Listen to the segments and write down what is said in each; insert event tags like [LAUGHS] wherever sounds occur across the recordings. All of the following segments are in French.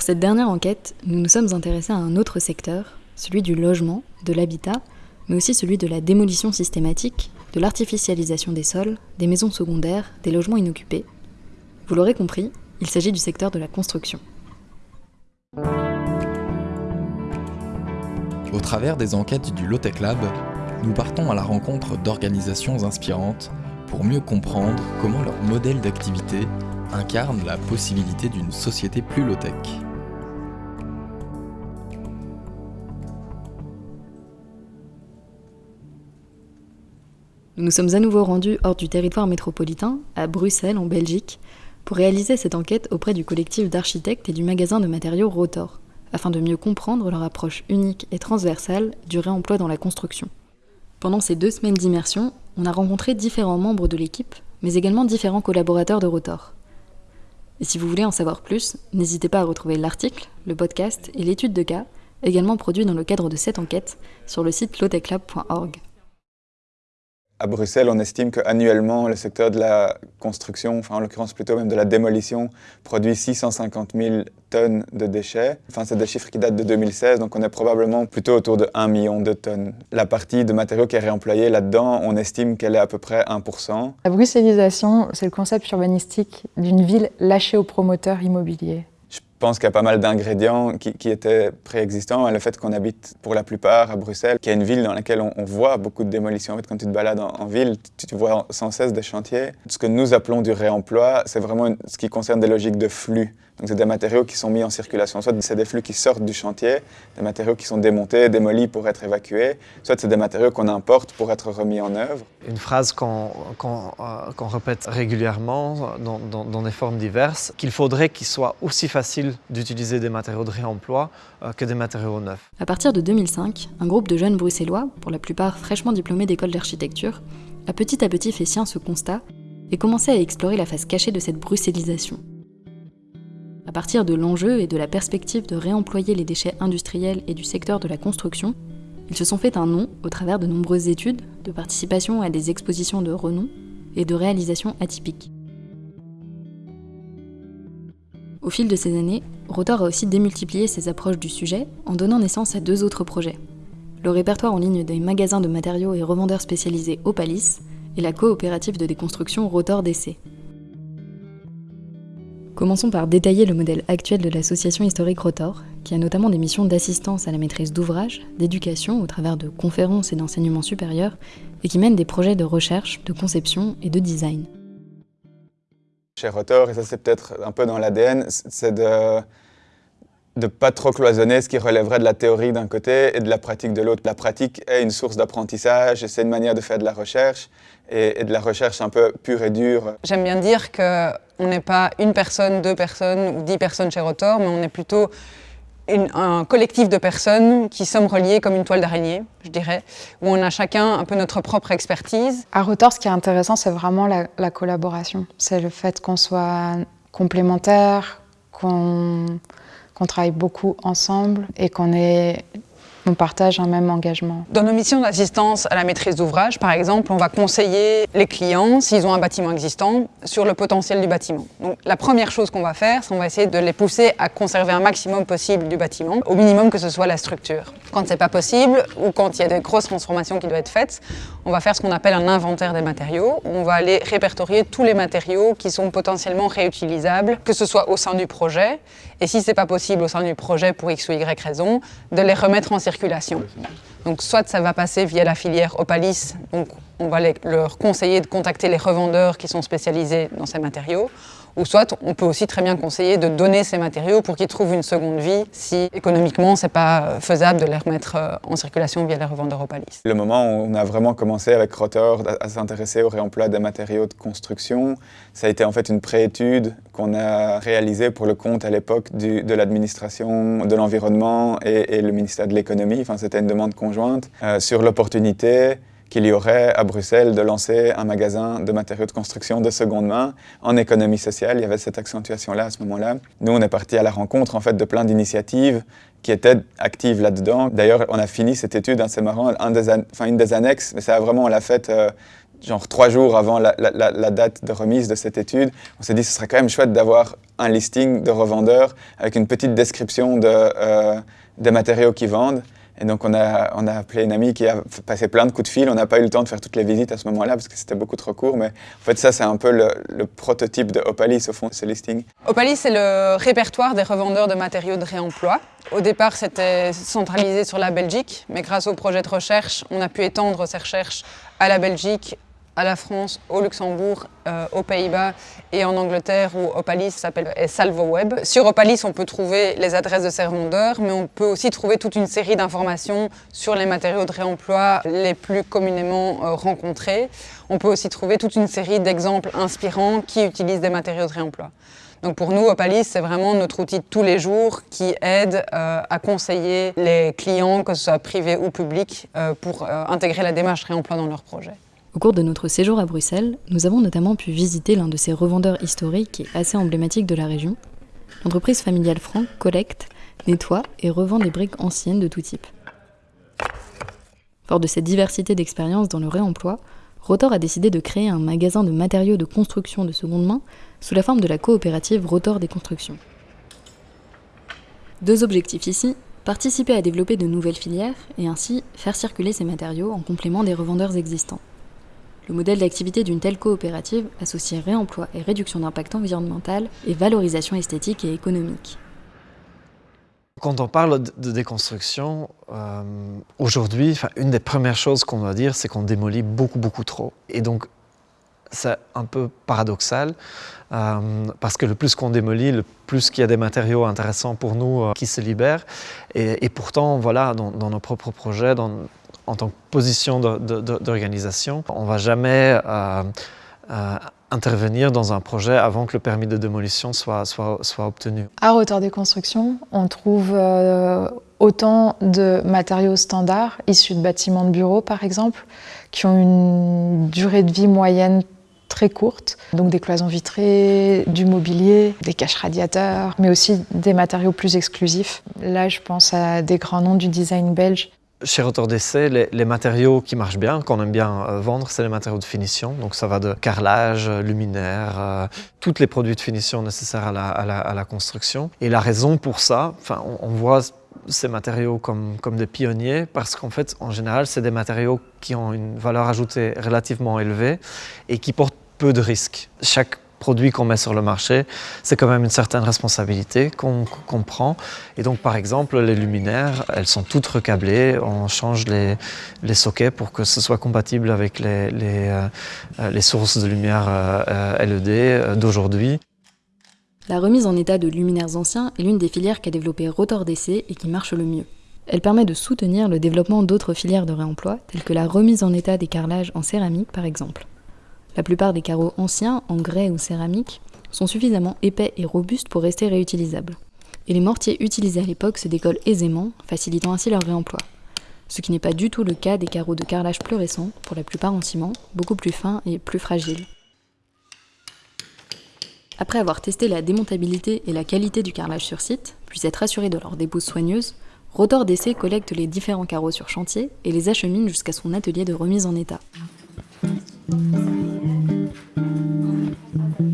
Pour cette dernière enquête, nous nous sommes intéressés à un autre secteur, celui du logement, de l'habitat, mais aussi celui de la démolition systématique, de l'artificialisation des sols, des maisons secondaires, des logements inoccupés. Vous l'aurez compris, il s'agit du secteur de la construction. Au travers des enquêtes du Lotec Lab, nous partons à la rencontre d'organisations inspirantes pour mieux comprendre comment leur modèle d'activité incarne la possibilité d'une société plus low-tech. Nous sommes à nouveau rendus hors du territoire métropolitain, à Bruxelles, en Belgique, pour réaliser cette enquête auprès du collectif d'architectes et du magasin de matériaux Rotor, afin de mieux comprendre leur approche unique et transversale du réemploi dans la construction. Pendant ces deux semaines d'immersion, on a rencontré différents membres de l'équipe, mais également différents collaborateurs de Rotor. Et si vous voulez en savoir plus, n'hésitez pas à retrouver l'article, le podcast et l'étude de cas, également produits dans le cadre de cette enquête, sur le site loteclab.org. À Bruxelles, on estime qu'annuellement, le secteur de la construction, en l'occurrence plutôt même de la démolition, produit 650 000 tonnes de déchets. Enfin, c'est des chiffres qui datent de 2016, donc on est probablement plutôt autour de 1 million de tonnes. La partie de matériaux qui est réemployée là-dedans, on estime qu'elle est à peu près 1%. La bruxellisation, c'est le concept urbanistique d'une ville lâchée aux promoteurs immobiliers. Je pense qu'il y a pas mal d'ingrédients qui, étaient préexistants. Le fait qu'on habite pour la plupart à Bruxelles, qui est une ville dans laquelle on, voit beaucoup de démolitions. En fait, quand tu te balades en, ville, tu, vois sans cesse des chantiers. Ce que nous appelons du réemploi, c'est vraiment ce qui concerne des logiques de flux. Donc c'est des matériaux qui sont mis en circulation. Soit c'est des flux qui sortent du chantier, des matériaux qui sont démontés, démolis pour être évacués, soit c'est des matériaux qu'on importe pour être remis en œuvre. Une phrase qu'on euh, répète régulièrement dans, dans, des formes diverses, qu'il faudrait qu'il soit aussi facile d'utiliser des matériaux de réemploi euh, que des matériaux neufs. À partir de 2005, un groupe de jeunes bruxellois, pour la plupart fraîchement diplômés d'école d'architecture, a petit à petit fait sien ce constat et commencé à explorer la face cachée de cette bruxellisation. À partir de l'enjeu et de la perspective de réemployer les déchets industriels et du secteur de la construction, ils se sont fait un nom au travers de nombreuses études, de participation à des expositions de renom et de réalisations atypiques. Au fil de ces années, Rotor a aussi démultiplié ses approches du sujet en donnant naissance à deux autres projets. Le répertoire en ligne des magasins de matériaux et revendeurs spécialisés Opalis et la coopérative de déconstruction Rotor DC. Commençons par détailler le modèle actuel de l'association historique Rotor, qui a notamment des missions d'assistance à la maîtrise d'ouvrage, d'éducation au travers de conférences et d'enseignement supérieur, et qui mène des projets de recherche, de conception et de design. Chez Rotor, et ça c'est peut-être un peu dans l'ADN, c'est de de pas trop cloisonner ce qui relèverait de la théorie d'un côté et de la pratique de l'autre. La pratique est une source d'apprentissage, c'est une manière de faire de la recherche et, de la recherche un peu pure et dure. J'aime bien dire qu'on n'est pas une personne, deux personnes ou dix personnes chez Rotor, mais on est plutôt un collectif de personnes qui sommes reliées comme une toile d'araignée, je dirais, où on a chacun un peu notre propre expertise. À Rotor, ce qui est intéressant, c'est vraiment la, la collaboration. C'est le fait qu'on soit complémentaires, qu'on qu'on travaille beaucoup ensemble et qu'on est partage un même engagement. Dans nos missions d'assistance à la maîtrise d'ouvrage, par exemple, on va conseiller les clients, s'ils ont un bâtiment existant, sur le potentiel du bâtiment. Donc la première chose qu'on va faire, c'est qu'on va essayer de les pousser à conserver un maximum possible du bâtiment, au minimum que ce soit la structure. Quand c'est pas possible, ou quand il y a des grosses transformations qui doivent être faites, on va faire ce qu'on appelle un inventaire des matériaux. On va aller répertorier tous les matériaux qui sont potentiellement réutilisables, que ce soit au sein du projet, et si c'est pas possible au sein du projet pour X ou Y raison, de les remettre en circulation. Donc soit ça va passer via la filière Opalis, donc on va leur conseiller de contacter les revendeurs qui sont spécialisés dans ces matériaux, ou soit on peut aussi très bien conseiller de donner ces matériaux pour qu'ils trouvent une seconde vie si économiquement c'est pas faisable de les remettre euh, en circulation via les revendeurs Opalis. Le moment où on a vraiment commencé avec Rotor à s'intéresser au réemploi des matériaux de construction, ça a été en fait une préétude qu'on a réalisée pour le compte à l'époque de l'administration de l'environnement et, le ministère de l'économie, enfin c'était une demande conjointe, euh, sur l'opportunité qu'il y aurait à Bruxelles de lancer un magasin de matériaux de construction de seconde main en économie sociale. Il y avait cette accentuation-là à ce moment-là. Nous, on est parti à la rencontre en fait de plein d'initiatives qui étaient actives là-dedans. D'ailleurs, on a fini cette étude, hein, c'est marrant, une des annexes, mais ça a vraiment, on l'a faite euh, genre trois jours avant la, date de remise de cette étude, on s'est dit ce serait quand même chouette d'avoir un listing de revendeurs avec une petite description de, euh, des matériaux qu'ils vendent. Et donc on a, on a appelé une amie qui a passé plein de coups de fil. On n'a pas eu le temps de faire toutes les visites à ce moment-là parce que c'était beaucoup trop court. Mais en fait ça c'est un peu le, prototype de Opalis au fond, ce listing. Opalis c'est le répertoire des revendeurs de matériaux de réemploi. Au départ c'était centralisé sur la Belgique, mais grâce au projet de recherche, on a pu étendre ces recherches à la Belgique, à la France, au Luxembourg, euh, aux Pays-Bas et en Angleterre où Opalis s'appelle SalvoWeb. Sur Opalis, on peut trouver les adresses de ces mais on peut aussi trouver toute une série d'informations sur les matériaux de réemploi les plus communément euh, rencontrés. On peut aussi trouver toute une série d'exemples inspirants qui utilisent des matériaux de réemploi. Donc pour nous, Opalis, c'est vraiment notre outil de tous les jours qui aide euh, à conseiller les clients, que ce soit privés ou publics, pour intégrer la démarche réemploi dans leur projet. Au cours de notre séjour à Bruxelles, nous avons notamment pu visiter l'un de ces revendeurs historiques et assez emblématique de la région. L'entreprise familiale Franck collecte, nettoie et revend des briques anciennes de tout type. Fort de cette diversité d'expériences dans le réemploi, Rotor a décidé de créer un magasin de matériaux de construction de seconde main sous la forme de la coopérative Rotor des Constructions. Deux objectifs ici, participer à développer de nouvelles filières et ainsi faire circuler ces matériaux en complément des revendeurs existants. Le modèle d'activité d'une telle coopérative associe réemploi et réduction d'impact environnemental et valorisation esthétique et économique. Quand on parle de déconstruction, euh, aujourd'hui, une des premières choses qu'on doit dire, c'est qu'on démolit beaucoup, beaucoup trop. Et donc, c'est un peu paradoxal, euh, parce que le plus qu'on démolit, le plus qu'il y a des matériaux intéressants pour nous euh, qui se libèrent. Et, pourtant, voilà, dans, dans, nos propres projets, dans, en tant que position d'organisation, on ne va jamais euh, euh, intervenir dans un projet avant que le permis de démolition soit, obtenu. À Rotor des Constructions, on trouve euh, autant de matériaux standards issus de bâtiments de bureaux par exemple, qui ont une durée de vie moyenne très courte, donc des cloisons vitrées, du mobilier, des caches radiateurs, mais aussi des matériaux plus exclusifs. Là, je pense à des grands noms du design belge chez Rotor d'essai, les, matériaux qui marchent bien, qu'on aime bien euh, vendre, c'est les matériaux de finition. Donc ça va de carrelage, euh, luminaire, euh, tous les produits de finition nécessaires à la, construction. Et la raison pour ça, enfin, on, voit ces matériaux comme, des pionniers parce qu'en fait, en général, c'est des matériaux qui ont une valeur ajoutée relativement élevée et qui portent peu de risques. Produits qu'on met sur le marché, c'est quand même une certaine responsabilité qu'on prend. Et donc, par exemple, les luminaires, elles sont toutes recablées. On change les, les sockets pour que ce soit compatible avec les, les, euh, sources de lumière euh, LED euh, d'aujourd'hui. La remise en état de luminaires anciens est l'une des filières qu'a développé Rotor DC et qui marche le mieux. Elle permet de soutenir le développement d'autres filières de réemploi, telles que la remise en état des carrelages en céramique par exemple. La plupart des carreaux anciens, en grès ou céramique, sont suffisamment épais et robustes pour rester réutilisables. Et les mortiers utilisés à l'époque se décollent aisément, facilitant ainsi leur réemploi. Ce qui n'est pas du tout le cas des carreaux de carrelage plus récents, pour la plupart en ciment, beaucoup plus fins et plus fragiles. Après avoir testé la démontabilité et la qualité du carrelage sur site, puis être assuré de leur dépose soigneuse, Rotor DC collecte les différents carreaux sur chantier et les achemine jusqu'à son atelier de remise en état. Thank né? you.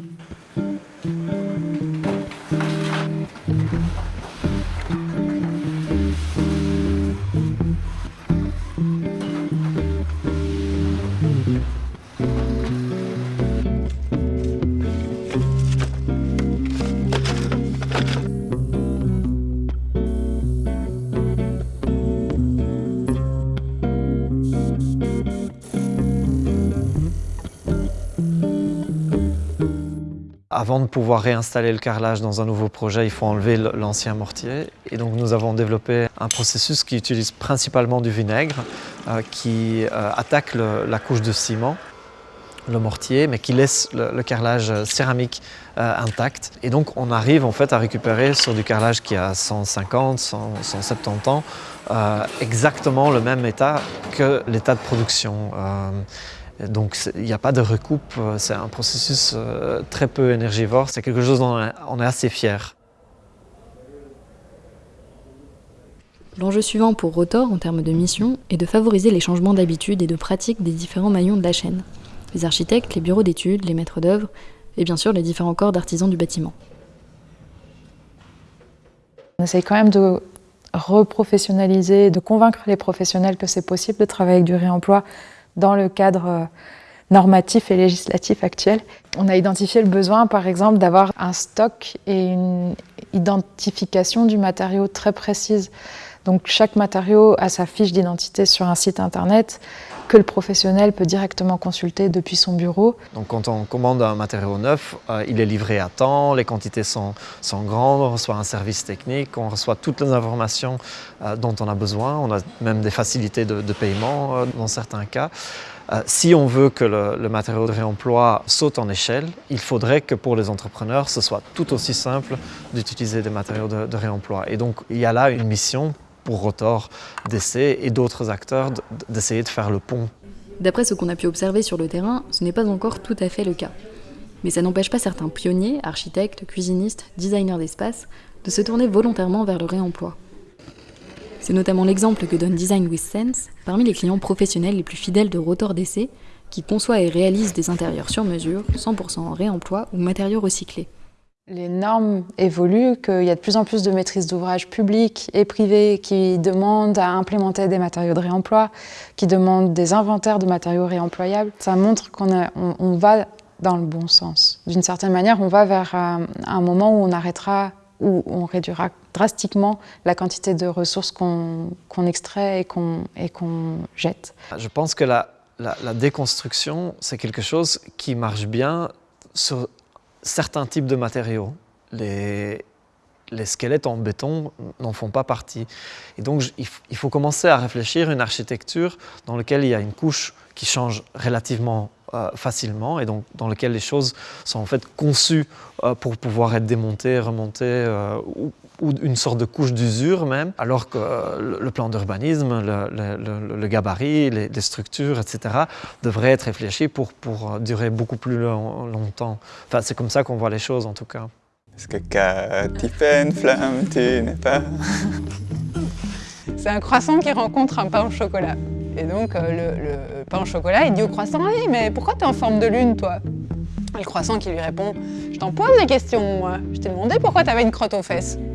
Avant de pouvoir réinstaller le carrelage dans un nouveau projet, il faut enlever l'ancien mortier. Et donc nous avons développé un processus qui utilise principalement du vinaigre, euh, qui euh, attaque la couche de ciment, le mortier, mais qui laisse le, carrelage céramique euh, intact. Et donc on arrive en fait à récupérer sur du carrelage qui a 150, 170 ans, exactement le même état que l'état de production. Donc il n'y a pas de recoupe, euh, c'est un processus euh, très peu énergivore, c'est quelque chose dont on est assez fier. L'enjeu suivant pour Rotor en termes de mission est de favoriser les changements d'habitude et de pratique des différents maillons de la chaîne. les architectes, les bureaux d'études, les maîtres d'œuvre, et bien sûr les différents corps d'artisans du bâtiment. On essaye quand même de reprofessionnaliser, de convaincre les professionnels que c'est possible de travailler avec du réemploi dans le cadre euh, normatif et législatif actuel. On a identifié le besoin, par exemple, d'avoir un stock et une identification du matériau très précise. Donc chaque matériau a sa fiche d'identité sur un site internet que le professionnel peut directement consulter depuis son bureau. Donc quand on commande un matériau neuf, euh, il est livré à temps, les quantités sont, grandes, on reçoit un service technique, on reçoit toutes les informations euh, dont on a besoin, on a même des facilités de, paiement euh, dans certains cas. Si on veut que le, matériau de réemploi saute en échelle, il faudrait que pour les entrepreneurs, ce soit tout aussi simple d'utiliser des matériaux de réemploi. Et donc il y a là une mission pour Rotor d'essai et d'autres acteurs d'essayer de faire le pont. D'après ce qu'on a pu observer sur le terrain, ce n'est pas encore tout à fait le cas. Mais ça n'empêche pas certains pionniers, architectes, cuisinistes, designers d'espace, de se tourner volontairement vers le réemploi. C'est notamment l'exemple que donne Design with Sense parmi les clients professionnels les plus fidèles de Rotor d'essai, qui conçoit et réalise des intérieurs sur mesure, 100% en réemploi ou matériaux recyclés. Les normes évoluent, qu'il y a de plus en plus de maîtrises d'ouvrage publiques et privées qui demandent à implémenter des matériaux de réemploi, qui demandent des inventaires de matériaux réemployables. Ça montre qu'on on, on va dans le bon sens. D'une certaine manière, on va vers un, un moment où on arrêtera où on réduira drastiquement la quantité de ressources qu'on qu extrait et qu'on qu jette. Je pense que la, la, la déconstruction, c'est quelque chose qui marche bien sur certains types de matériaux. Les, squelettes en béton n'en font pas partie. Et donc, il faut commencer à réfléchir une architecture dans laquelle il y a une couche qui change relativement euh, facilement et donc dans lequel les choses sont en fait conçues euh, pour pouvoir être démontées, remontées euh, ou, ou, une sorte de couche d'usure même, alors que le, le plan d'urbanisme, le, le, le, gabarit, les, les, structures, etc. devraient être réfléchis pour, pour durer beaucoup plus long, longtemps. Enfin, c'est comme ça qu'on voit les choses en tout cas. Est-ce que une flamme, tu n'es pas? [LAUGHS] C'est un croissant qui rencontre un pain au chocolat. Et donc euh, le, le, pain au chocolat, il dit au croissant hey, mais pourquoi tu es en forme de lune, toi? Et le croissant qui lui répond Je t'en pose des questions, moi. Je t'ai demandé pourquoi tu avais une crotte aux fesses. [LAUGHS]